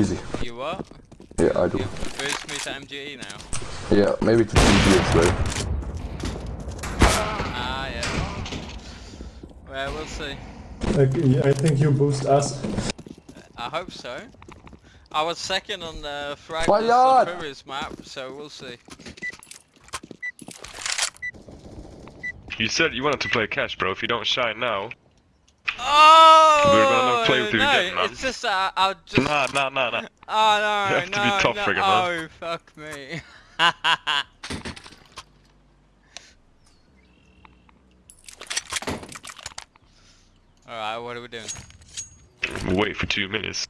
Easy. You what? Yeah, I do. You boost me to MGE now? Yeah, maybe to TG as well. Ah, yeah. Well, we'll see. I, I think you boost us. I hope so. I was second on the frag Why list on not? previous map, so we'll see. You said you wanted to play Cache, bro. If you don't shine now, Oh! We're gonna play with you no, again, man. it's just uh, I'll just. nah, nah, nah, nah. Oh no, You have to no, be tough no. man. Oh fuck me. Alright, what are we doing? Wait for two minutes.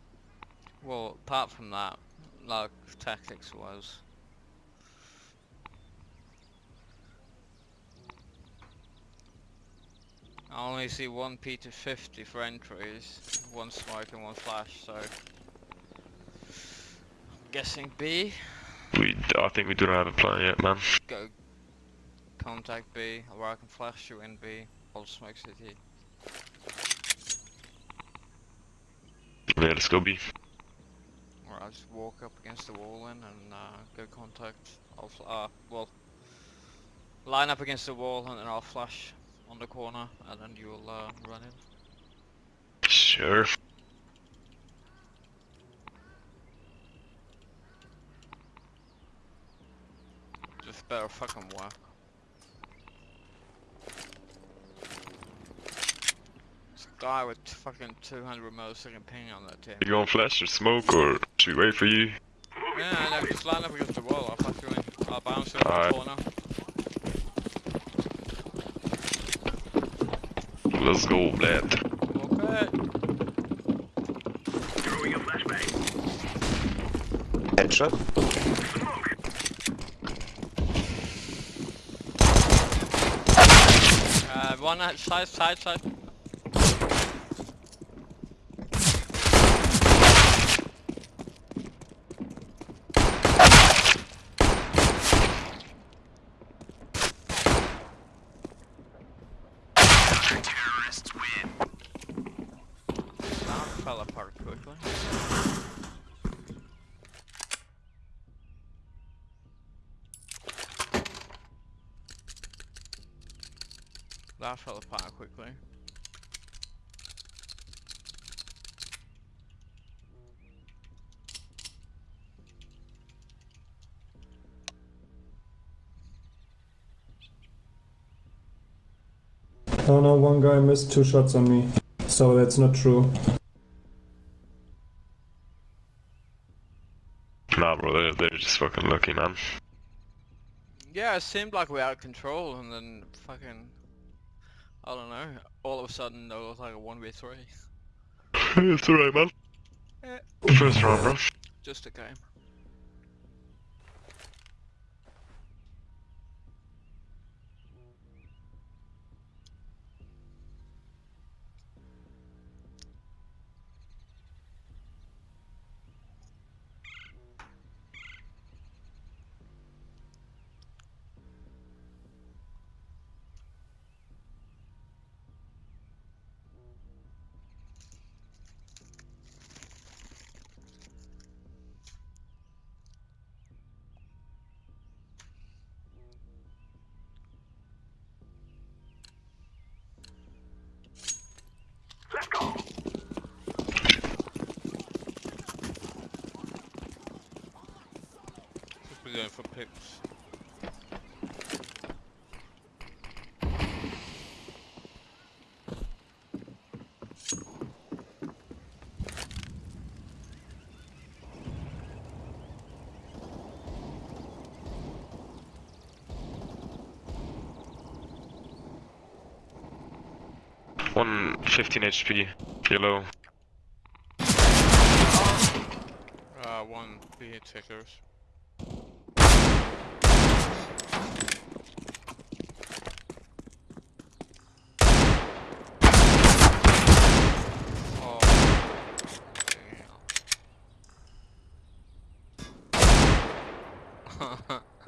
Well, apart from that, like tactics was. I only see one P250 for entries, one smoke and one flash, so. I'm guessing B, We, I think we don't have a plan yet, man. go contact B, or I can flash you in B, hold smoke city. Yeah, let's go B. Or I'll just walk up against the wall then and uh, go contact. I'll uh, well, line up against the wall and then I'll flash on the corner and then you'll uh, run in. Sure. Just better fucking work. This guy with fucking 200 millisecond ping on that team. You going flash or smoke or should we wait for you? Yeah, no, just line up against the wall. I'll flash. I'll bounce in the corner. Let's go, lad. Okay. Headshot. Uh, one at side, side, side. That fell apart quickly. That fell apart quickly. Oh no, one guy missed two shots on me. So that's not true. Nah, bro, they're, they're just fucking lucky, man. Yeah, it seemed like we were out of control, and then fucking, I don't know. All of a sudden, there was like a one v three. it's alright, man. Eh. First round, bro. Just a game. One 15 HP, yellow. Uh, one B tickers. Oh,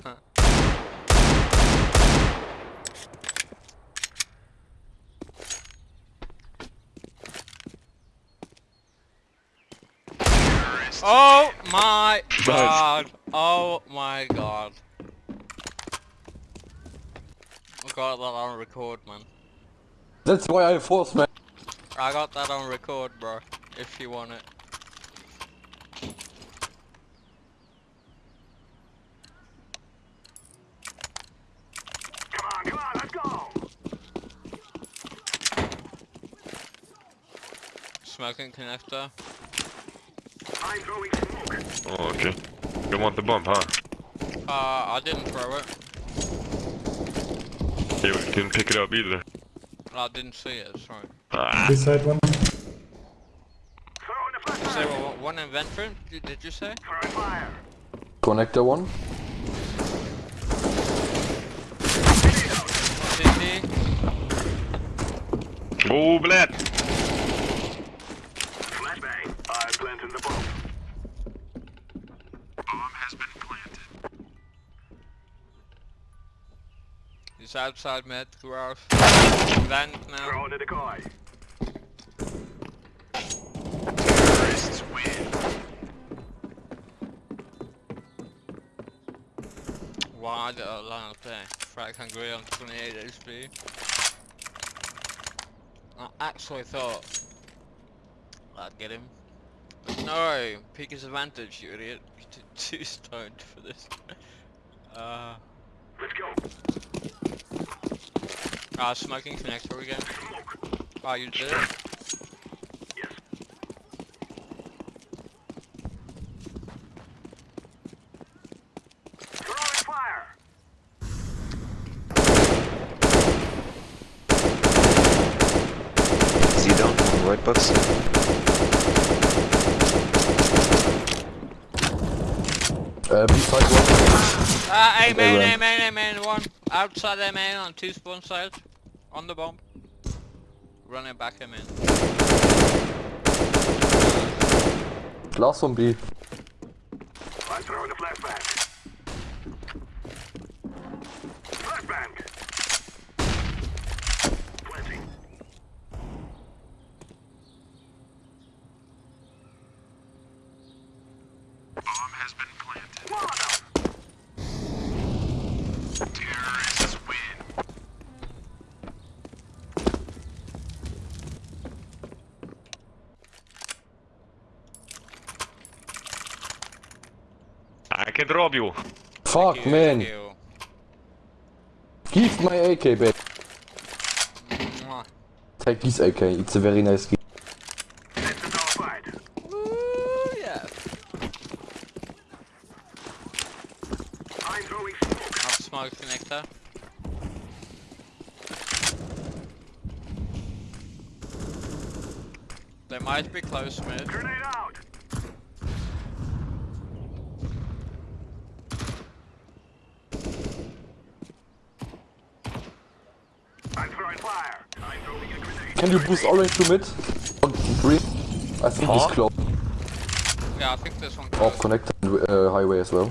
damn. Oh my god. Oh my god. I got that on record, man. That's why I force man. I got that on record, bro. If you want it. Smoking connector. Oh, okay. You want the bomb, huh? Uh, I didn't throw it. You didn't pick it up either. I didn't see it, sorry. Ah, Beside one. Say what, one inventory? Did, did you say? Connector one. CT? oh, blät! He's outside mid, growth. Vent now. Why did I line up there? Frag hungry on 28 HP. I actually thought I'd get him. No, peek his advantage, you idiot. You're too- too stoned for this. Uh. Let's go. Ah, smoking connector again. Ah, you did it. Is he down on right box? Uh, beside one. Ah, A main, run. A main, A main, one. Outside A main on two spawn sides. On the bomb. Running back A main. Last one B. I drop you. Fuck you, man. thank you. Give my AK back. Mwah. Take this AK. It's a very nice gun. Ooh, yeah. I've smoke connector. They might be close mid. Can you boost to mid? On green? I think Huh? it's close. Yeah, I think this one Off close. connector and uh, highway as well.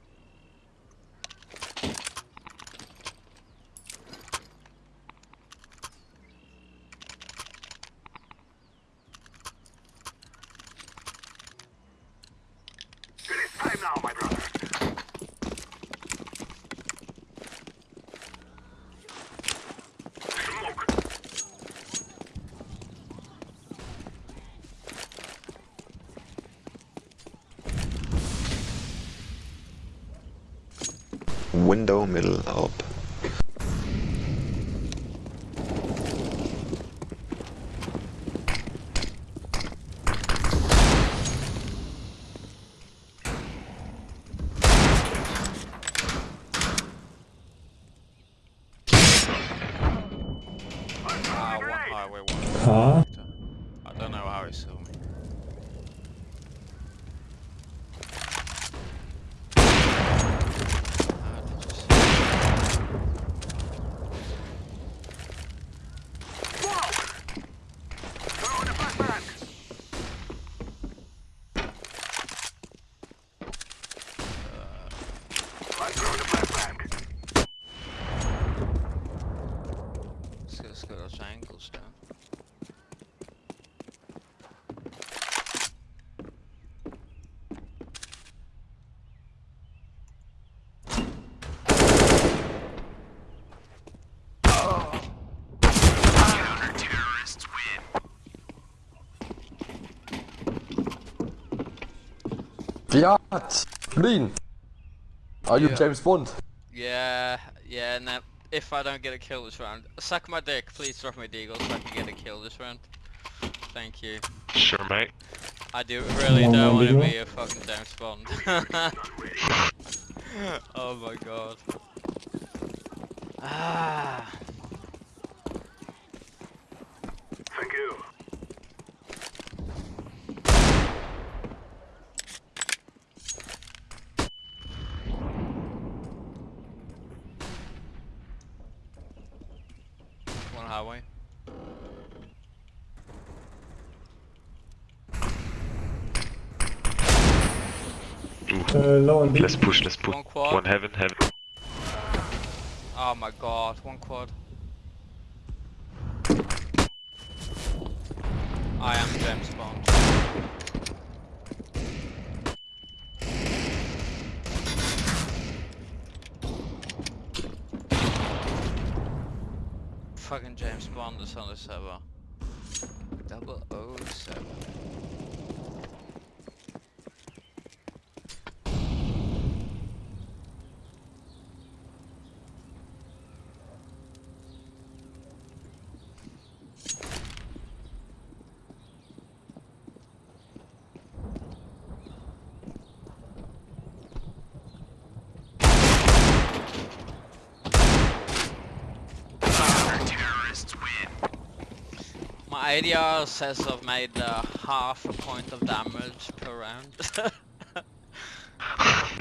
middle up. Huh? Fiat! Lean! Are you Yeah. James Bond? Yeah, yeah, and then if I don't get a kill this round, suck my dick, please drop my deagle so I can get a kill this round. Thank you. Sure, mate. I do really on, don't want to be a fucking James Bond. oh my god. Ah. Thank you. One highway. Uh, low and B. Let's push, let's push. One quad. One heaven, heaven. Oh my god, one quad. I am James Bond. Fucking James Bond is on the server. Double O seven. My ADR says I've made uh, half a point of damage per round.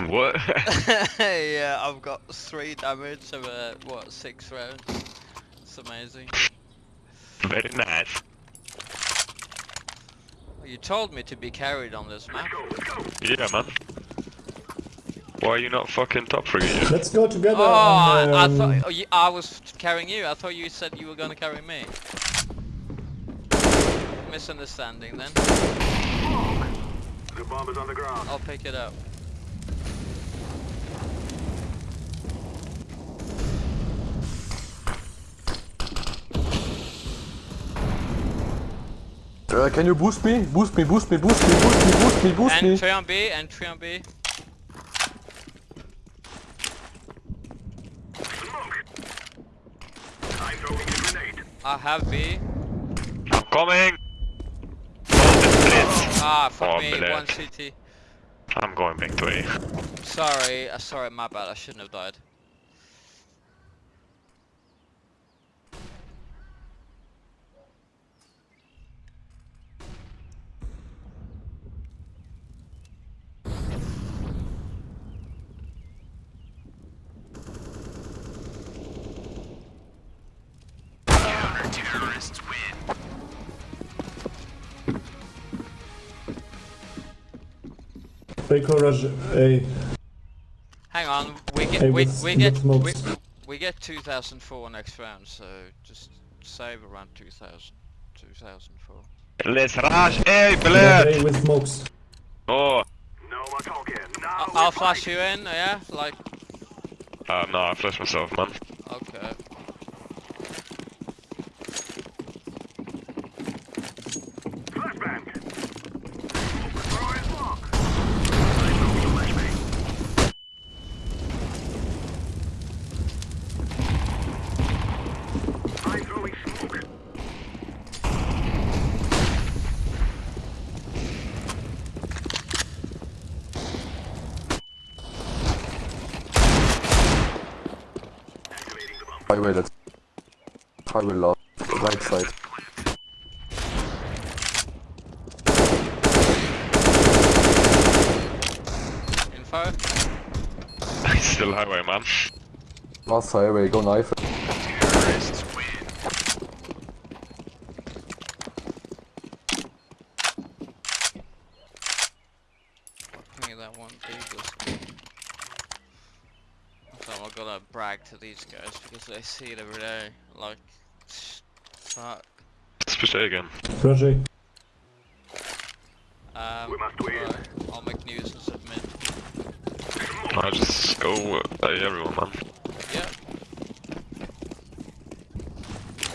what? yeah, I've got three damage over what six rounds. It's amazing. Very nice. You told me to be carried on this map. Yeah, man. Why are you not fucking top frigging yet? Let's go together. Oh, I, and, I um, thought oh, you, I was carrying you. I thought you said you were gonna carry me. Misunderstanding then. The bomb is on the ground. I'll pick it up. Uh, can you boost me? Boost me, boost me, boost me, boost me, boost me, boost me. Entry on B, entry on B. I'm throwing a grenade. I have B. I'm coming! Ah, fuck Oh, me, black. one CT. I'm going back to A. Sorry, uh, sorry, my bad. I shouldn't have died. They courage A. Hang on, we get A we, we get we, we get 2004 next round, so just save around 2000 2004. Let's rush A, Yeah, blood! A with smokes. Oh! No more talking. Now I- we I'll fight. flash you in, yeah? Like, Uh, no, I flashed myself, man. okay. Probably low. Right side. Info. He's still highway, man. Last highway, go knife. That one I've to brag to these guys because they see it every day. Like, Especially again. Project. Um, We must win. right, I'll make news and submit. I just go uh, by everyone, man. Yeah.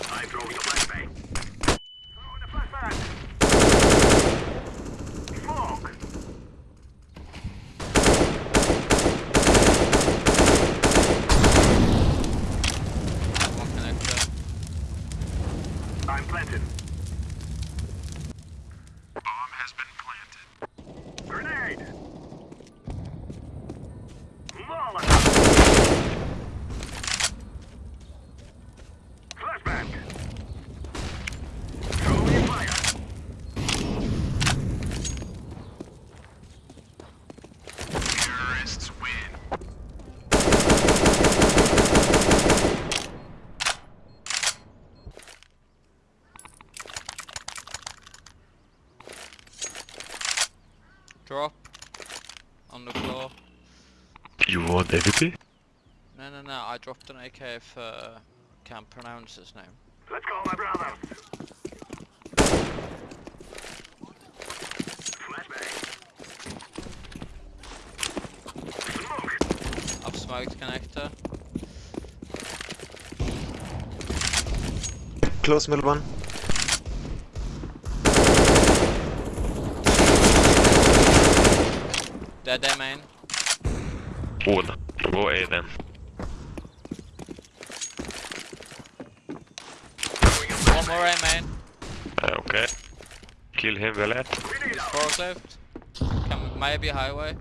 I'm throwing a flashbang. Throwing a flashbang. Smoke. One connector. I'm planted. Grenade. Molotov. Flashbang. Throwing fire. Terrorists win. Drop. On the floor. You want AVP? No, no, no. I dropped an AK if uh, can't pronounce his name. Let's call my brother. Flashbang. I've smoked connector. Close middle one. Dead there, main. All. Go A then. One more A main. Uh, okay. Kill him, Velet. Grenade out. Forklift. Can, maybe highway.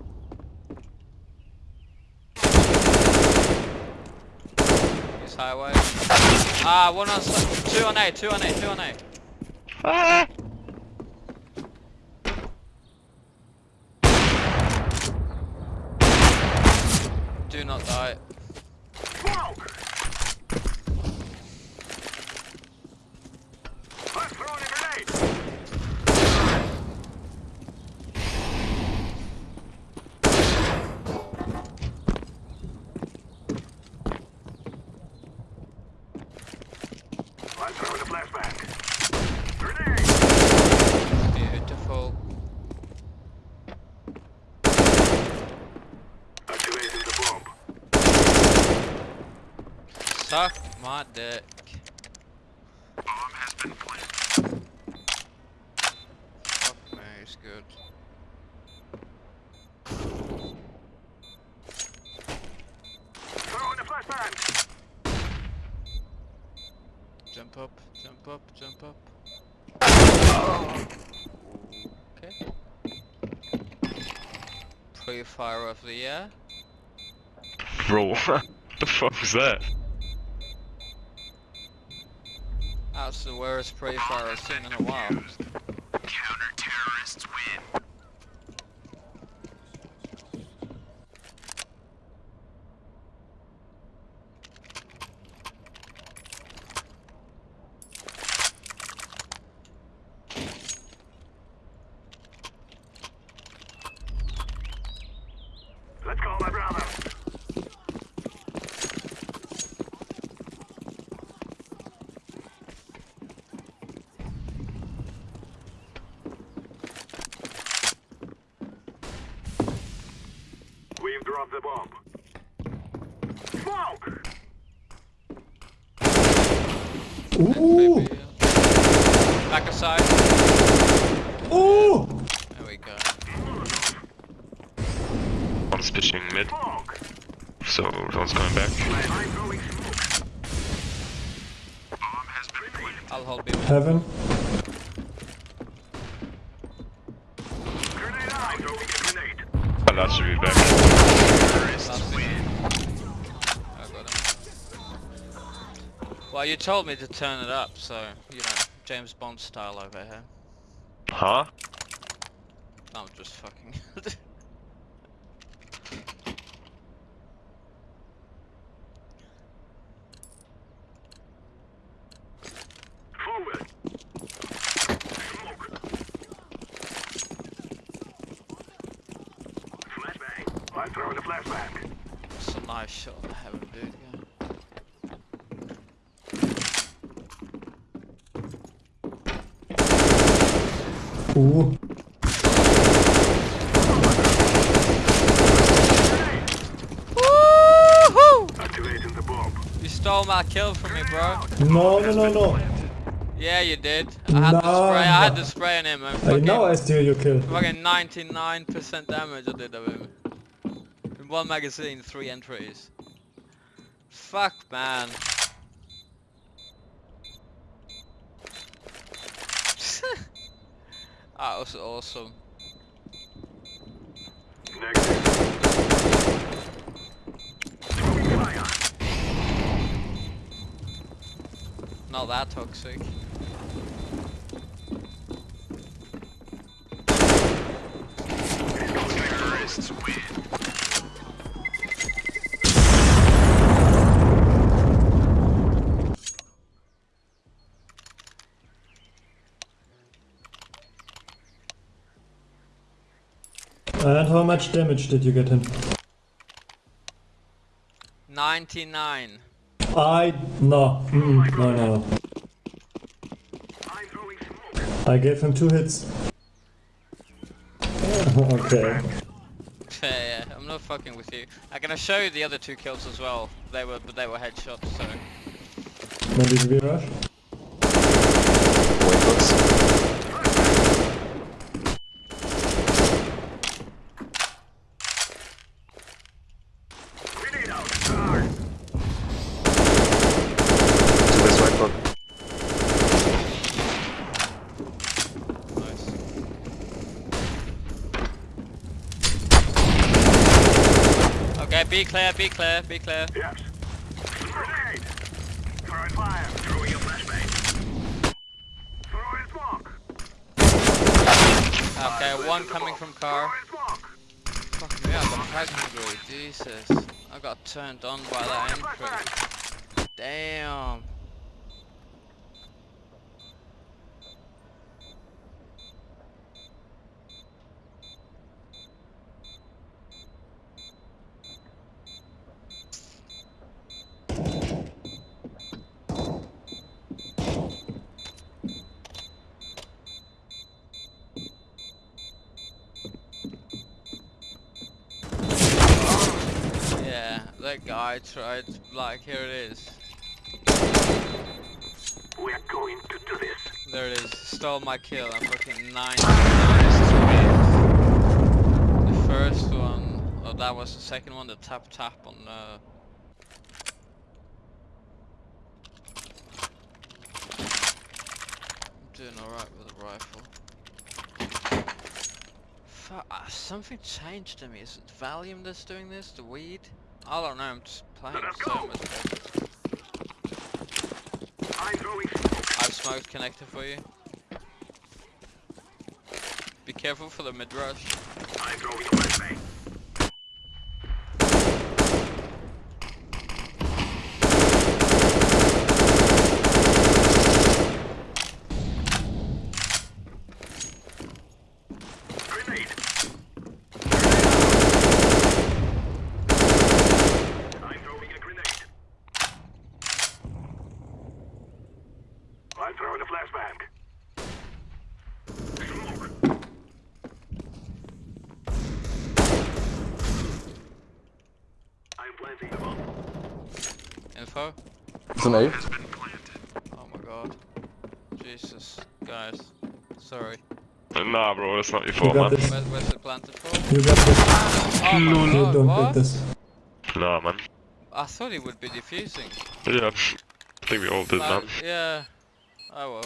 He's highway. Ah, one on two on A, two on A, two on A. Ah! Do not die. Smoke. I'm throwing a grenade. I'm throwing a flashbang. Grenade. Beautiful. Activating the bomb. Suck my dick. Bomb has been planted. Fuck me, it's good. Throwing a flashbang. Jump up, jump up, jump up. Okay. Pre-fire of the year. Bro, what the fuck was that? That's the worst pre-fire I've seen in a while. you told me to turn it up, so, you know, James Bond style over here. Huh? I'm just fucking... It's a nice shot, I haven't, dude. Yeah. Ooh. Woohoo! Activating the bomb. You stole my kill from me, bro. No, no, no, no. Yeah, you did. I had the No, spray. I had no. the spray on him. And I know I steal your kill. fucking 99% damage I did of him. In one magazine, three entries. Fuck, man. That was awesome. Not that toxic. And how much damage did you get him? 99. I no, mm, no, no, no. I gave him two hits. okay. yeah, yeah, I'm not fucking with you. I'm gonna show you the other two kills as well. They were, but they were headshots, so. Maybe we rush. White box. Grenade out. Charge. Two west white box. Nice. Okay, be clear, be clear, be clear. Yes. Grenade. Throwing fire. Throwing a flashbang. Throwing smoke. Okay, one coming from car. Throwing smoke. Fuck me, I got frag hungry, Jesus. I got turned on by that entry. Damn. Yeah, that guy tried, like, here it is. We're going to do this. There it is. Stole my kill. I'm fucking 99 The first one, oh that was the second one, the tap tap on uh I'm doing alright with the rifle. Fu uh, something changed to me. Is it Valium that's doing this? The weed? I don't know, I'm just playing so much better. I'm throwing smoke. I've smoked connector for you. Be careful for the mid rush. I'm throwing a flashbang. Grenade. I'm throwing a grenade. I'm throwing a flashbang. Smoke. I'm planting the bomb. Info? It's an A. Has been planted. Oh my god. Jesus. Guys. Sorry. Nah, bro, that's not your fault, got man. this. Where, where's it planted for? You got this. Oh my You god, don't what? get this. Nah, man. I thought he would be defusing. Yeah, I think we all did, man. Yeah. Oh well.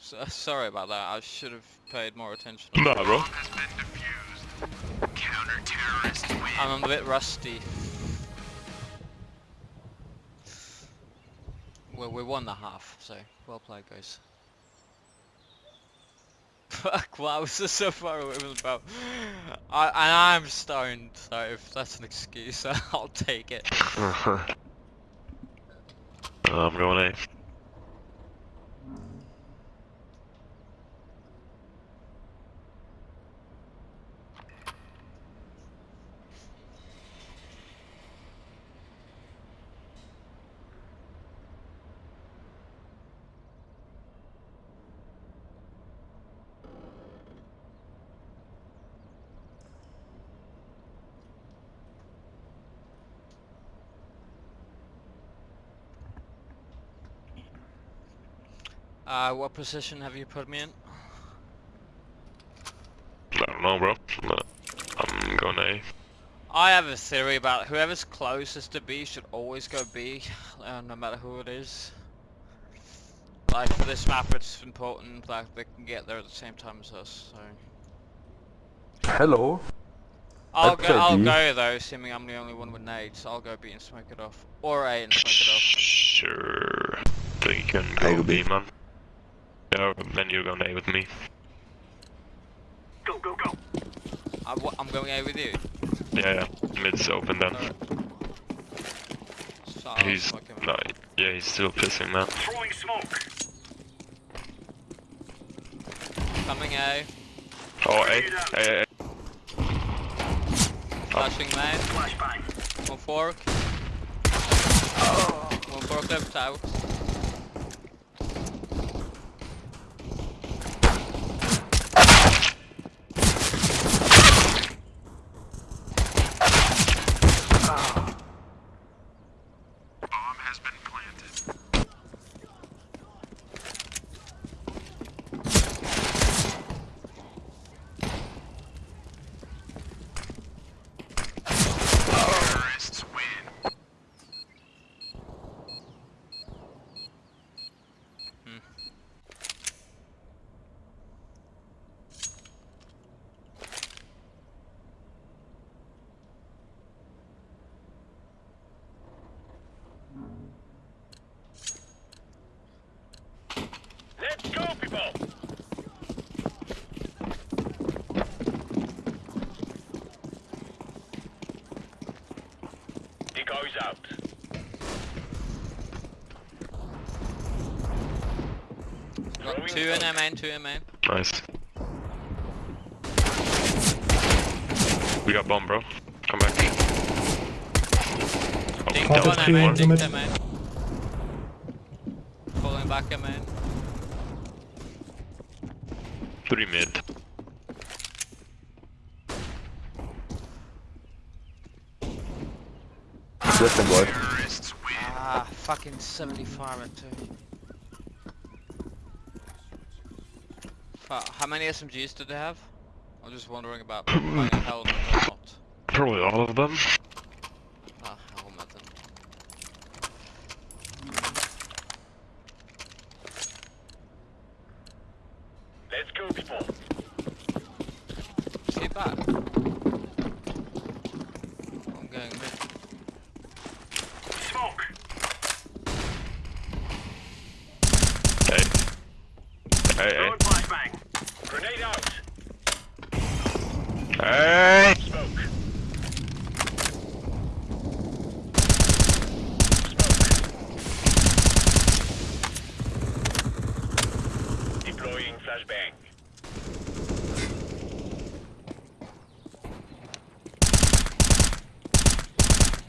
So, sorry about that. I should have paid more attention. Nah, bro. Has been defused. Counter-terrorists win. I'm a bit rusty. Well, we won the half, so well played, guys. Fuck, was this so far away from the boat? I, and I'm stoned, so if that's an excuse, I'll take it. I'm going A. Uh, what position have you put me in? I don't know, bro. I'm going A. I have a theory about whoever's closest to B should always go B, uh, no matter who it is. Like for this map, it's important that they can get there at the same time as us. So Hello. I'll I'd go. I'll B. go though, assuming I'm the only one with nades. I'll go B and smoke it off, or A and smoke it off. Sure. Think you can I go go B, B. man. Yeah, then you're going A with me. Go, go, go. I'm, I'm going A with you. Yeah, yeah. Mid's open then. Alright. He's no, yeah, he's still pissing, man. Throwing smoke. Coming A. Oh, A, A, A. Flashing main. Flashbang. One fork. Oh. One fork left out. Bomb has been planted. Terrorists win. Let's go, people! Decoys out. Got two in M main, two in main. Nice. We got bomb, bro. Come back. Oh, Dink Half one M main, dink mid. Main. Pulling back M main. Three mid. Listen, boy. Terrorists. Ah, fucking 75 at two. How many SMGs did they have? I'm just wondering about helmet or not. Probably all of them. Ah, helmet then. Let's go, people. See back. I'm going mid. Smoke. Hey. Hey, hey. Throwing flashbang. Grenade out. Hey! Smoke. Smoke. Deploying flashbang.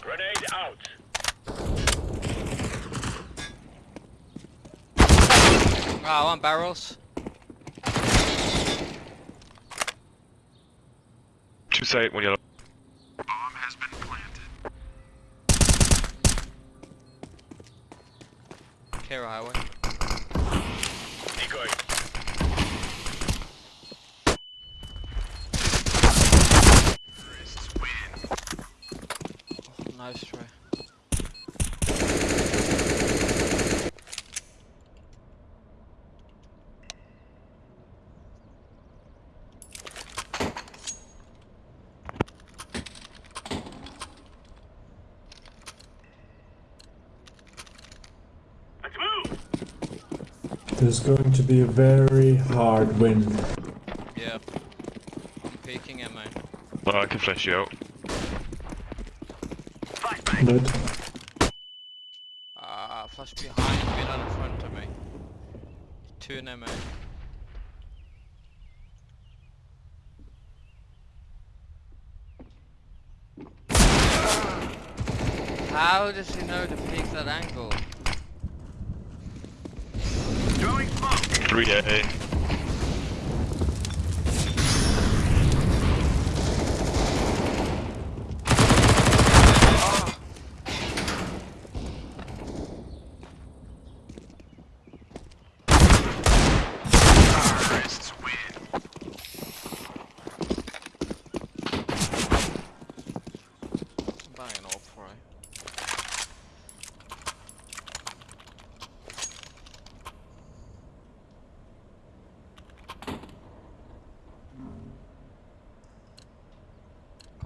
Grenade out. Ah, I want barrels. Two side, one yellow. Bomb has been planted. Clear highway. Decoy. Terrorists win. Nice try. Let's move. This is going to be a very hard win. Yeah. I'm peeking at main. Oh, I can flash you out. Flashbang. But Ah, flash behind me, not in front of me. Two in M main. How does he know to peek that angle? Three A.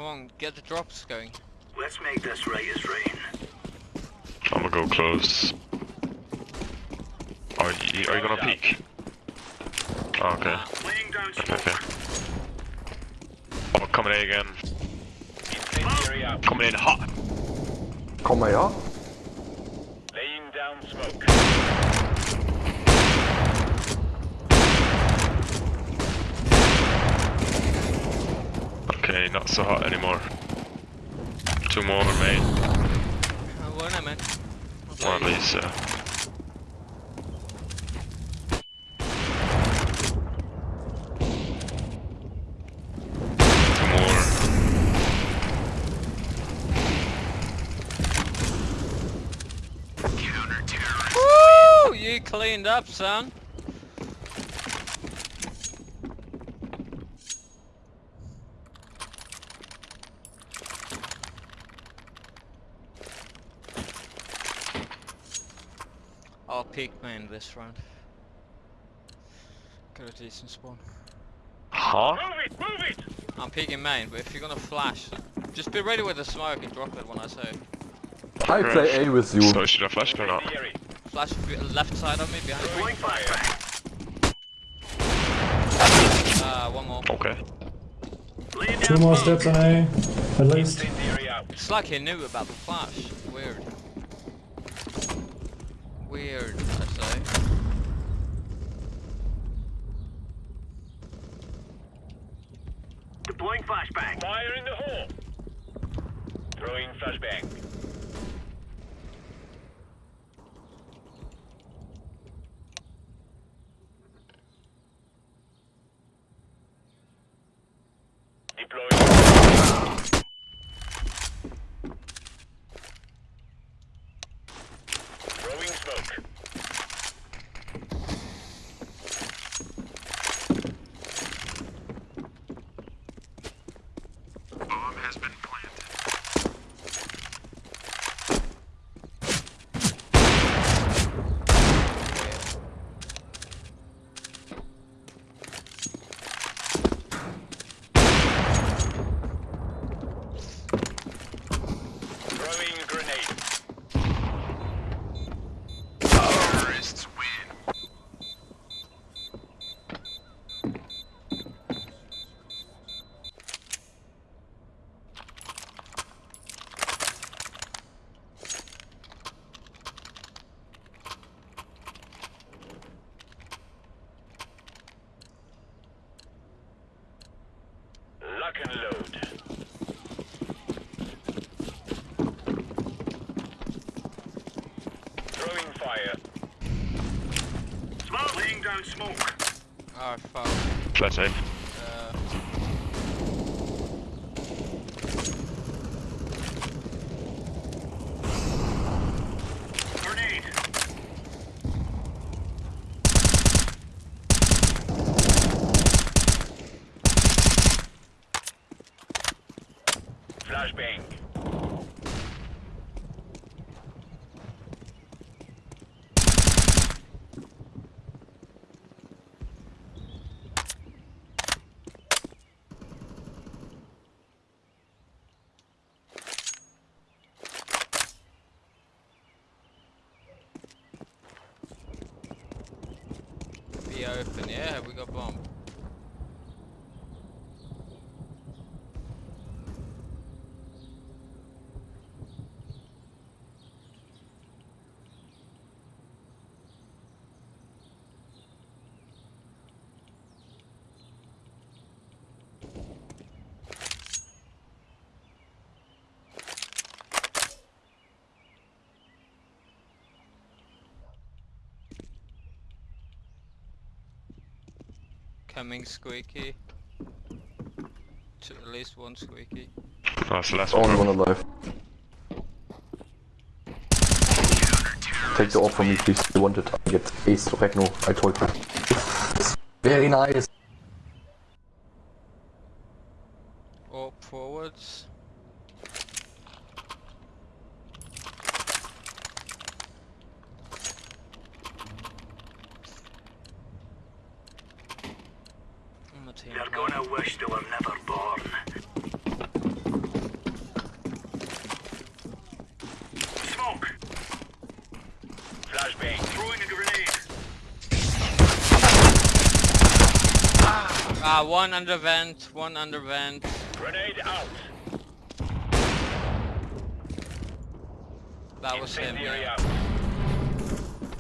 on, get the drops going. Let's make this right as rain. I'm gonna go close. Are you, are you gonna peek? Oh, okay. Ah. Laying down Okay, smoke. okay. Oh, coming in again. Incendiary. Coming in hot. Kom maar ja. Laying down smoke. Okay, not so hot anymore. Two more, mate. Uh, one minute. One uh, Two more. Woo! You cleaned up, son. I'll peek main this round. Got a decent spawn. Huh? Move it, move it! I'm peeking main, but if you're gonna flash, just be ready with the smoke and drop it when I say. I play A with you. So should I flash or not? Flash left side of me, behind me. Throwing. Uh, one more. Okay. Two more steps on A, at least. Incendiary. It's like he knew about the flash. Weird. I say. Deploying flashbang. Fire in the hole. Throwing flashbang. Deploying. Throwing smoke. Bomb has been planted. Throwing grenade. Terrorists win. Lock and load. Throwing fire. Down smoke. Oh fuck. Flash A. Flashbang. be open, yeah, we got bomb. Coming squeaky. To at least one squeaky. That's the last Only one. one alive. Take the off from me, please. You want it. I get ace Regno. I told you. Very nice. Up forwards. On the team They're plan. gonna wish they were never born. Flashbang. Throwing a grenade. Ah, one under vent, one under vent. Grenade out. That was him. Incendiary yeah. out.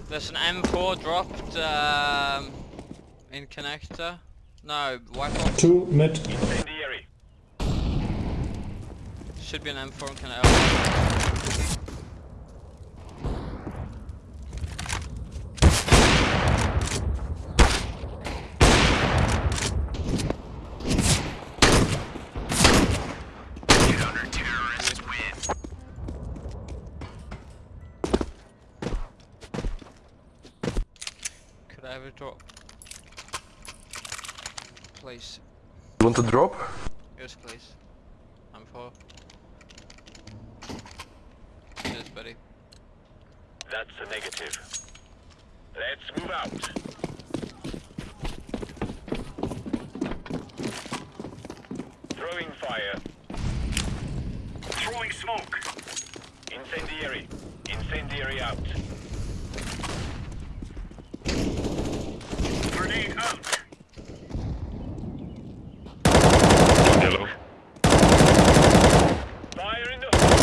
There's an M4 dropped um, in connector. No, white box. Two mid. Incendiary. Should be an M4 in connector. Could I have drop? Please. You want to drop? Yes, please. I'm for. Cheers, buddy. That's a negative. Let's move out. Throwing fire. Throwing smoke. Incendiary. Incendiary out. Grenade out. Hello. Fire in the hole.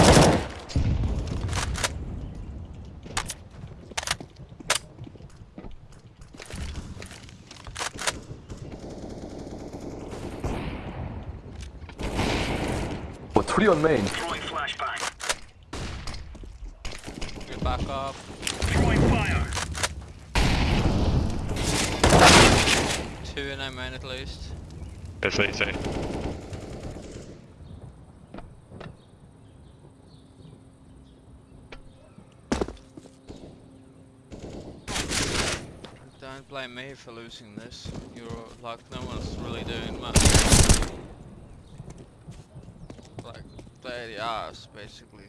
Oh, three on main. Throwing flashbang. Get back up. Throwing fire. Two in I main at least. That's what you say. Don't blame me for losing this. You're like no one's really doing much. Like 30 hours basically.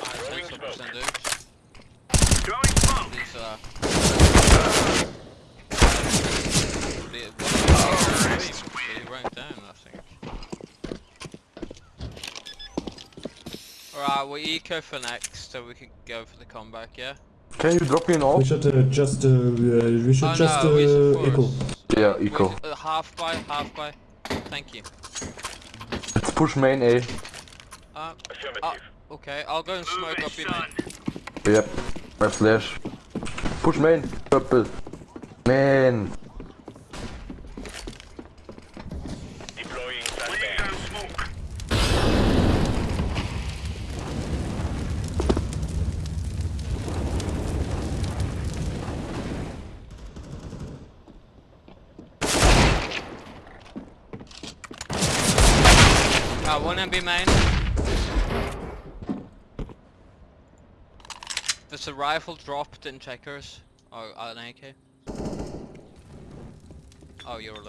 Alright, smoke. percentage. Throwing smoke. These uh, are the one really ranked down I think. Alright, we eco for next so we can go for the comeback, yeah? Can you drop me an We should uh, just uh, uh, we should Oh just no, we uh, should eco. Yeah, We- eco. uh, half buy, half buy. Thank you. Let's push main A. Uh, Affirmative. okay, I'll go and smoke up your main. Yep. My flash. Push main. Purple. Man. Deploying flashbang. smoke. Uh, one MB main. There's a rifle dropped in checkers. Or an AK. Oh, you're alone.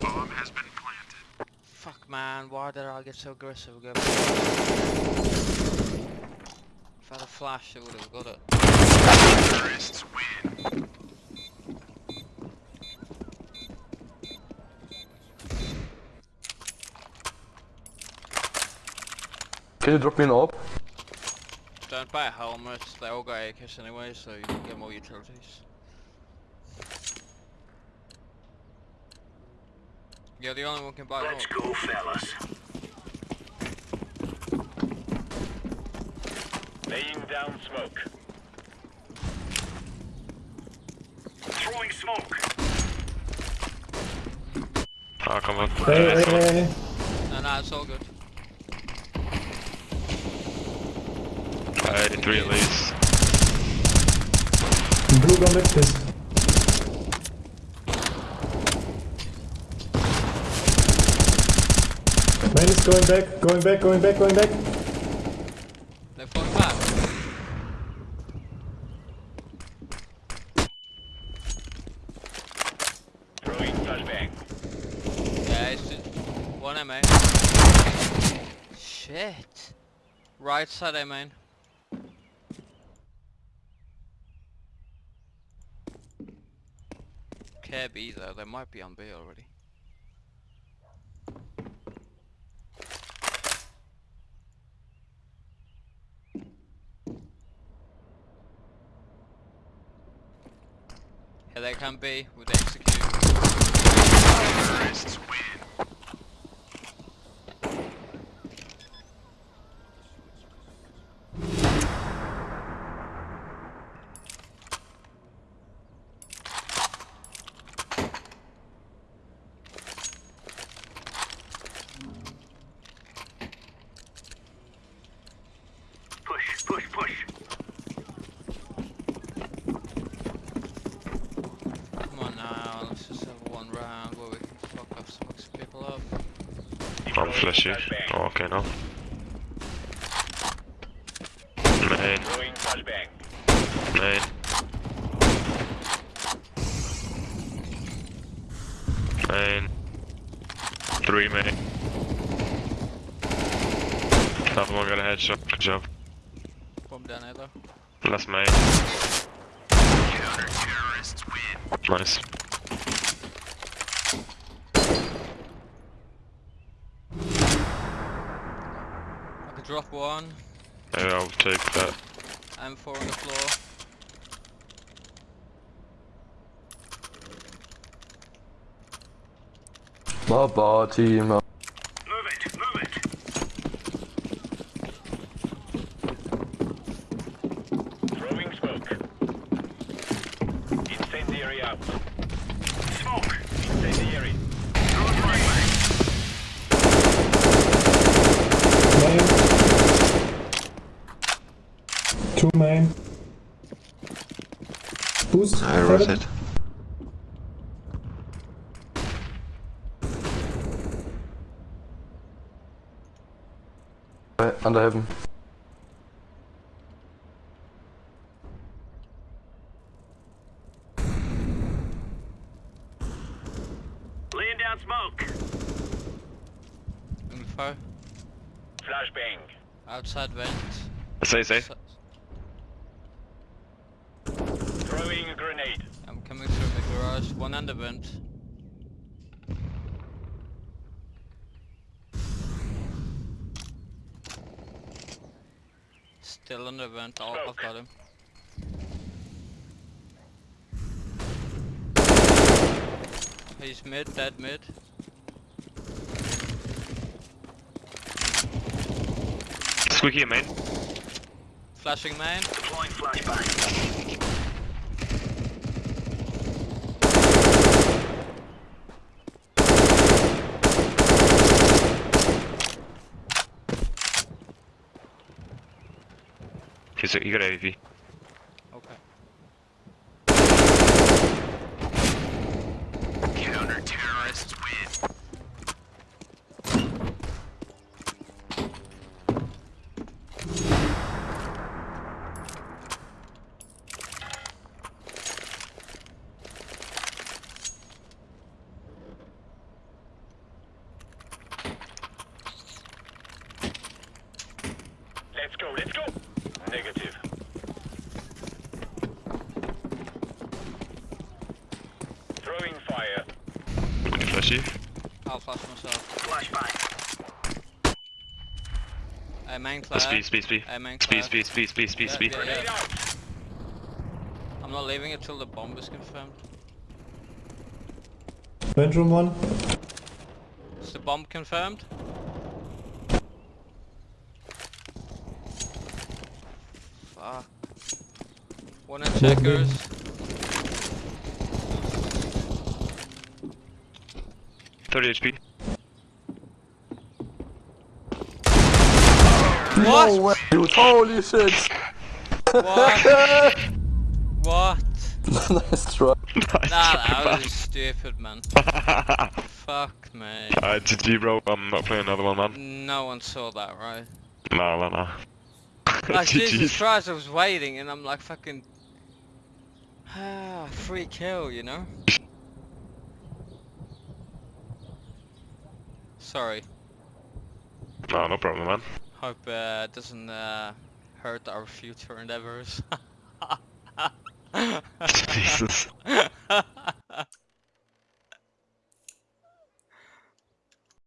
Bomb has been planted. Fuck man, why did I get so aggressive again? If I had a flash, I would have got it. Can you drop me an AWP? Don't buy a helmet, they all got AKs anyway, so you can get more utilities. You're the only one who can buy Let's more. go, fellas. Laying down smoke. Throwing smoke. Oh, come on. Hey, hey, hey, hey. No, no, it's all good. Alright, three at least. Blue gun mid, please. Man is going back, going back, going back, going back. They're falling back. Throwing flashbang. Yeah, it's just one MA. Shit. Right side A main. care B though, they might be on B already. Here they can be with execute. Push, push, push. Come on now, let's just have one round where we can fuck off some extra people up. I'm flashy. Oh, okay, now. Main, main. Main. Three main. Another one got a headshot. Good job. Bomb down though. Last main. Nice. I could drop one, Yeah, I'll take that. M4 on the floor. Baba team. Move it, move it. Throwing smoke. Incendiary out. Smoke. Incendiary. Main. Two main. Boost. I heaven. rotate. Uh, under heaven. Laying down smoke. Info. Flashbang. Outside vent. Say, say. Throwing a grenade. I'm coming through the garage. One under vent. Still under vent. I'll, I've got him. He's mid, dead mid. Squeaky main. Flashing main. Deploying flashbang. He's, he got AV. Okay. Counter-terrorists win. Let's go, let's go. Negative. Throwing fire. Flashy. I'll flash myself. Flashbang. Uh, main Claire. Speed, speed, speed. Uh, main Speed, Claire. speed, speed, speed, speed, Yeah, speed. yeah, yeah. I'm not leaving it till the bomb is confirmed. Bedroom one. Is the bomb confirmed? Fuck. One in checkers. Thirty HP. What? No way, dude. Holy shit. What? What? nice try. Nah, that was stupid, man. Fuck me. Uh, GG, bro. I'm not playing another one, man. No one saw that, right? Nah, nah, nah. Like, Jesus GG. Christ, I was waiting and I'm like fucking... Ah, free kill, you know? Sorry. No, no problem, man. Hope uh, it doesn't uh, hurt our future endeavors. Jesus.